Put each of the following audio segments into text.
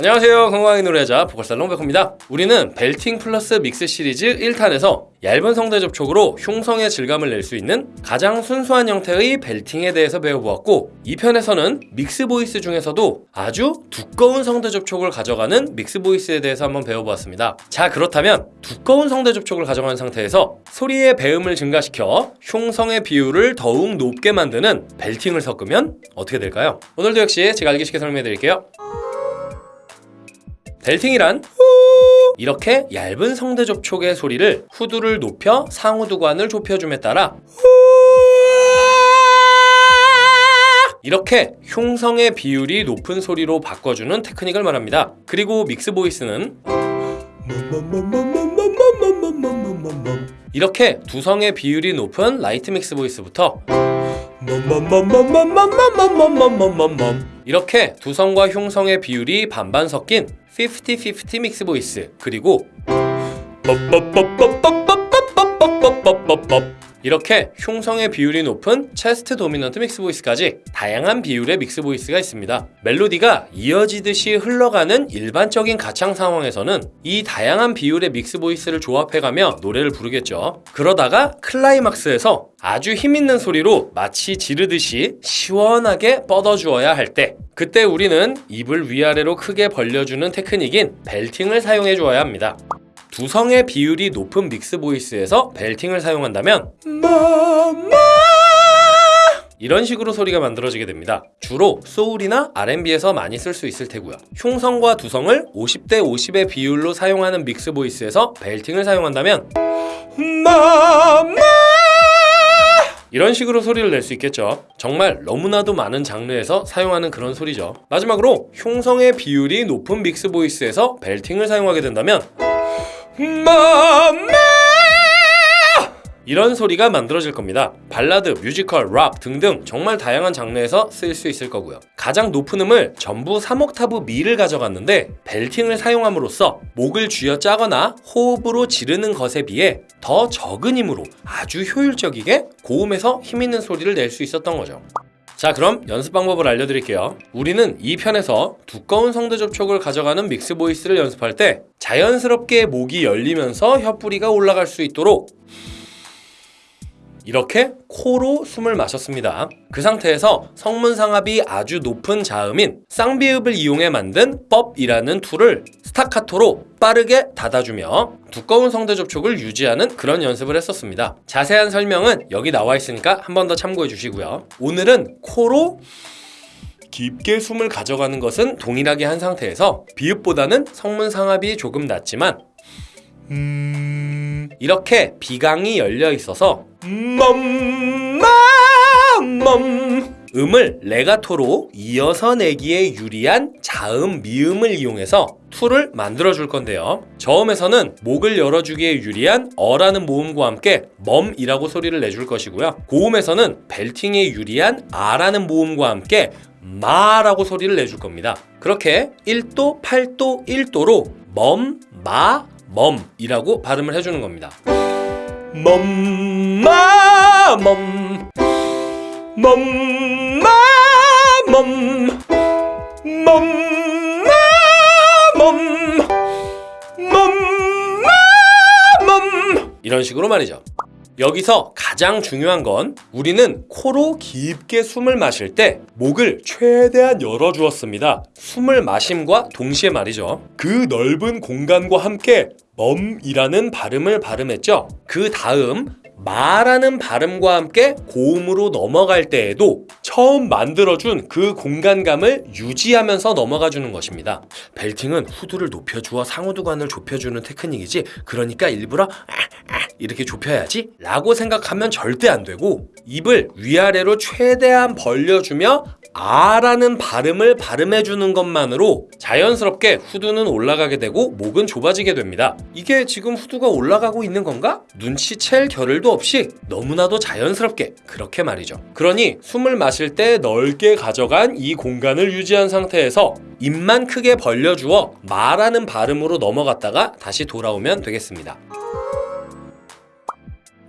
안녕하세요. 건강하게 노래하자 보컬살롱 백호입니다. 우리는 belting 플러스 mix 시리즈 1탄에서 얇은 성대 접촉으로 흉성의 질감을 낼 수 있는 가장 순수한 형태의 belting에 대해서 배워보았고 2편에서는 mix voice 중에서도 아주 두꺼운 성대 접촉을 가져가는 mix voice에 대해서 한번 배워보았습니다. 자 그렇다면 두꺼운 성대 접촉을 가져간 상태에서 소리의 배음을 증가시켜 흉성의 비율을 더욱 높게 만드는 belting을 섞으면 어떻게 될까요? 오늘도 역시 제가 알기 쉽게 설명해 드릴게요 belting이란 이렇게 얇은 성대 접촉의 소리를 후두를 높여 상후두관을 좁혀줌에 따라 이렇게 흉성의 비율이 높은 소리로 바꿔주는 테크닉을 말합니다. 그리고 mix voice는 이렇게 두성의 비율이 높은 light mix voice부터 이렇게 두성과 흉성의 비율이 반반 섞인 50-50 mix voice 그리고 이렇게 흉성의 비율이 높은 chest dominant mix voice까지 다양한 비율의 mix voice가 있습니다. 멜로디가 이어지듯이 흘러가는 일반적인 가창 상황에서는 이 다양한 비율의 mix voice를 조합해가며 노래를 부르겠죠. 그러다가 클라이막스에서 아주 힘있는 소리로 마치 지르듯이 시원하게 뻗어주어야 할 때 그때 우리는 입을 위아래로 크게 벌려주는 테크닉인 belting을 사용해 주어야 합니다. 두성의 비율이 높은 mix voice에서 belting을 사용한다면 이런 식으로 소리가 만들어지게 됩니다. 주로 소울이나 R&B에서 많이 쓸 수 있을 테고요. 흉성과 두성을 50대 50의 비율로 사용하는 mix voice에서 belting을 사용한다면 이런 식으로 소리를 낼 수 있겠죠. 정말 너무나도 많은 장르에서 사용하는 그런 소리죠. 마지막으로 흉성의 비율이 높은 mix voice에서 belting을 사용하게 된다면 이런 소리가 만들어질 겁니다. 발라드, 뮤지컬, 락 등등 정말 다양한 장르에서 쓰일 수 있을 거고요. 가장 높은 음을 전부 3옥타브 미를 가져갔는데 belting을 사용함으로써 목을 쥐어 짜거나 호흡으로 지르는 것에 비해 더 적은 힘으로 아주 효율적이게 고음에서 힘있는 소리를 낼 수 있었던 거죠. 자 그럼 연습 방법을 알려드릴게요. 우리는 이 편에서 두꺼운 성대 접촉을 가져가는 mix voice를 연습할 때 자연스럽게 목이 열리면서 혀뿌리가 올라갈 수 있도록 이렇게 코로 숨을 마셨습니다. 그 상태에서 성문상압이 아주 높은 자음인 쌍비읍을 이용해 만든 법이라는 tool을 스타카토로 빠르게 닫아주며 두꺼운 성대 접촉을 유지하는 그런 연습을 했었습니다. 자세한 설명은 여기 나와 있으니까 한 번 더 참고해 주시고요. 오늘은 코로 깊게 숨을 가져가는 것은 동일하게 한 상태에서 비읍보다는 성문 상압이 조금 낮지만 음... 이렇게 비강이 열려 있어서 멈, 멈 음을 레가토로 이어서 내기에 유리한 자음 미음을 이용해서 tool을 만들어 줄 건데요. 저음에서는 목을 열어주기에 유리한 어라는 모음과 함께 멈이라고 소리를 내줄 것이고요. 고음에서는 belting에 유리한 아라는 모음과 함께 마라고 소리를 내줄 겁니다. 그렇게 1도, 8도, 1도로 멈, 마, 멈이라고 발음을 해주는 겁니다. 멈마 멈. 멈마 멈. 멈마 멈. 멈마 멈. 이런 식으로 말이죠 여기서 가장 중요한 건 우리는 코로 깊게 숨을 마실 때 목을 최대한 열어주었습니다. 숨을 마심과 동시에 말이죠. 그 넓은 공간과 함께 멈이라는 발음을 발음했죠. 그 다음 마라는 발음과 함께 고음으로 넘어갈 때에도 처음 만들어준 그 공간감을 유지하면서 넘어가 주는 것입니다. 벨팅은 후두를 높여주어 상호두관을 좁혀주는 테크닉이지 그러니까 일부러 이렇게 좁혀야지 라고 생각하면 절대 안 되고 입을 위아래로 최대한 벌려주며 아라는 발음을 발음해주는 것만으로 자연스럽게 후두는 올라가게 되고 목은 좁아지게 됩니다. 이게 지금 후두가 올라가고 있는 건가? 눈치챌 겨를도 없이 너무나도 자연스럽게 그렇게 말이죠. 그러니 숨을 마실 때 넓게 가져간 이 공간을 유지한 상태에서 입만 크게 벌려주어 말하는 발음으로 넘어갔다가 다시 돌아오면 되겠습니다.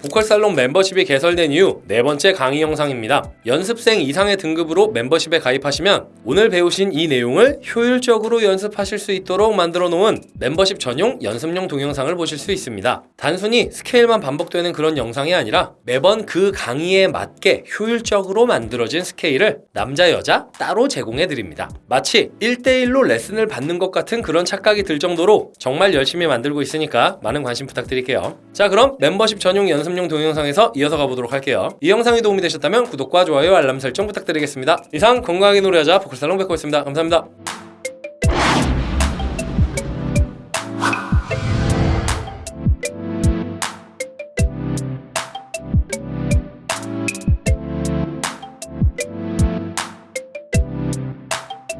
보컬 살롱 멤버십이 개설된 이후 네 번째 강의 영상입니다. 연습생 이상의 등급으로 멤버십에 가입하시면 오늘 배우신 이 내용을 효율적으로 연습하실 수 있도록 만들어 놓은 멤버십 전용 연습용 동영상을 보실 수 있습니다. 단순히 스케일만 반복되는 그런 영상이 아니라 매번 그 강의에 맞게 효율적으로 만들어진 스케일을 남자 여자 따로 제공해 드립니다. 마치 1대1로 레슨을 받는 것 같은 그런 착각이 들 정도로 정말 열심히 만들고 있으니까 많은 관심 부탁드릴게요. 자 그럼 멤버십 전용 연습 용 동영상에서 이어서 가보도록 할게요. 이 영상이 도움이 되셨다면 구독과 좋아요 알람 설정 부탁드리겠습니다. 이상 건강하게 노래하자 보컬살롱 백호였습니다. 감사합니다.